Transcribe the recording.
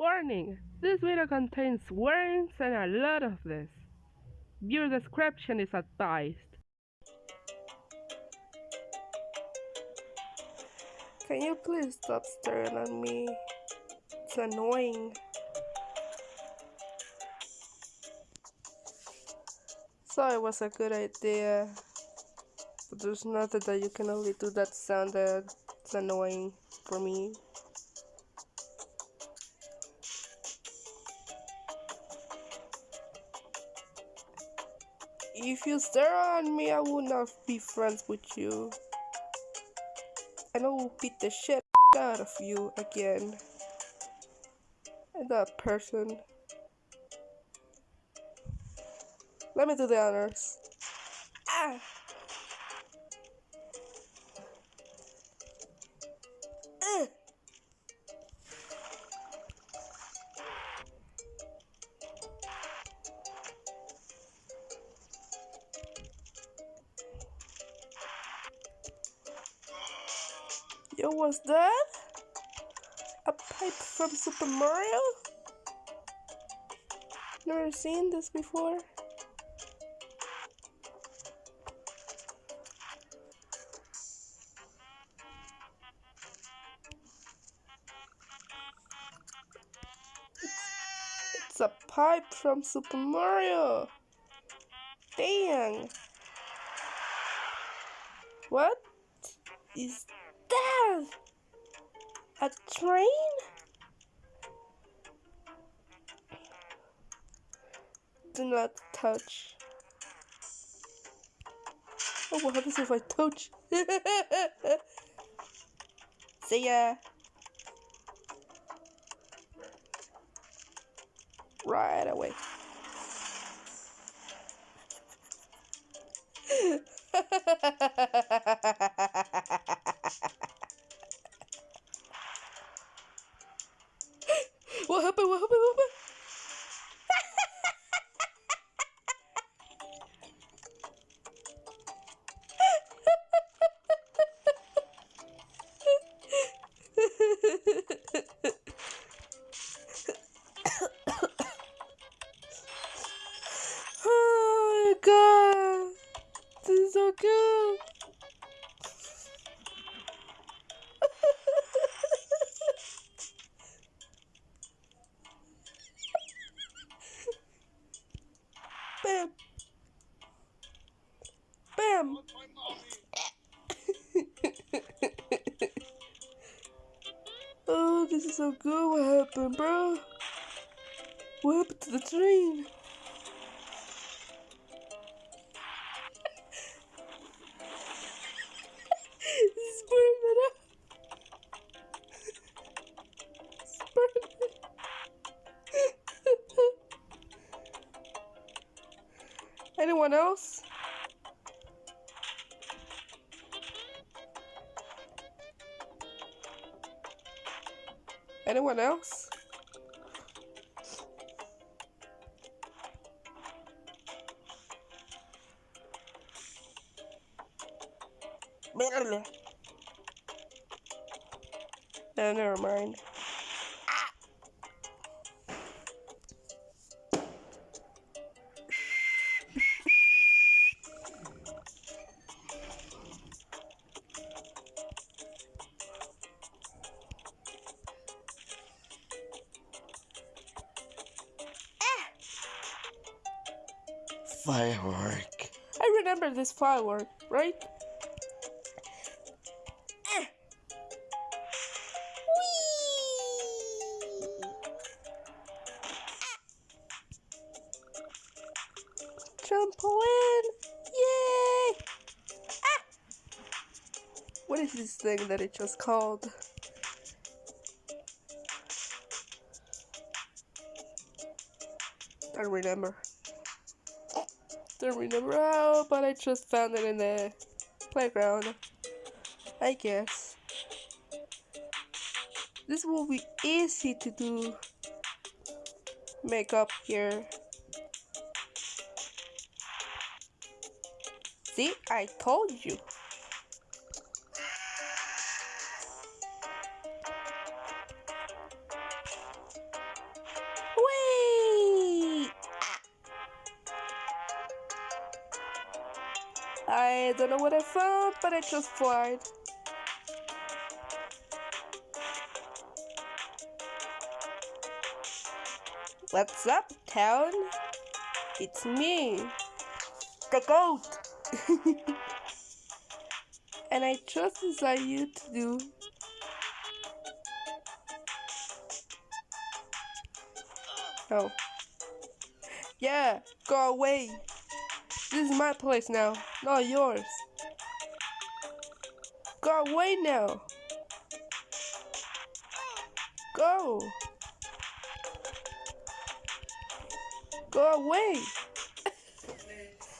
Warning! This video contains warnings and a lot of this. Viewer description is advised. Can you please stop staring at me? It's annoying. So it was a good idea. But there's nothing that you can only do that sound that's annoying for me. If you stare at me, I will not be friends with you. And I will beat the shit out of you again. And that person. Let me do the honors. Ah! Yo, what's that? A pipe from Super Mario? Never seen this before. It's a pipe from Super Mario. Dang. What is that? A train? Do not touch. Oh, what happens if I touch? See ya. Right away. Bam! Bam! oh, this is so good. What happened, bro? What happened to the train? Anyone else? Anyone else? No, never mind. Firework. I remember this firework, right? Trampoline! Yay! Ah! What is this thing that it just called? Don't remember. Don't remember how, but I just found it in the playground. I guess. This will be easy to do makeup here. See, I told you. I don't know what I found, but I just tried. What's up, town? It's me, the goat. and I just decided you to do Oh. Yeah, go away. This is my place now, not yours. Go away now. Go. Go away.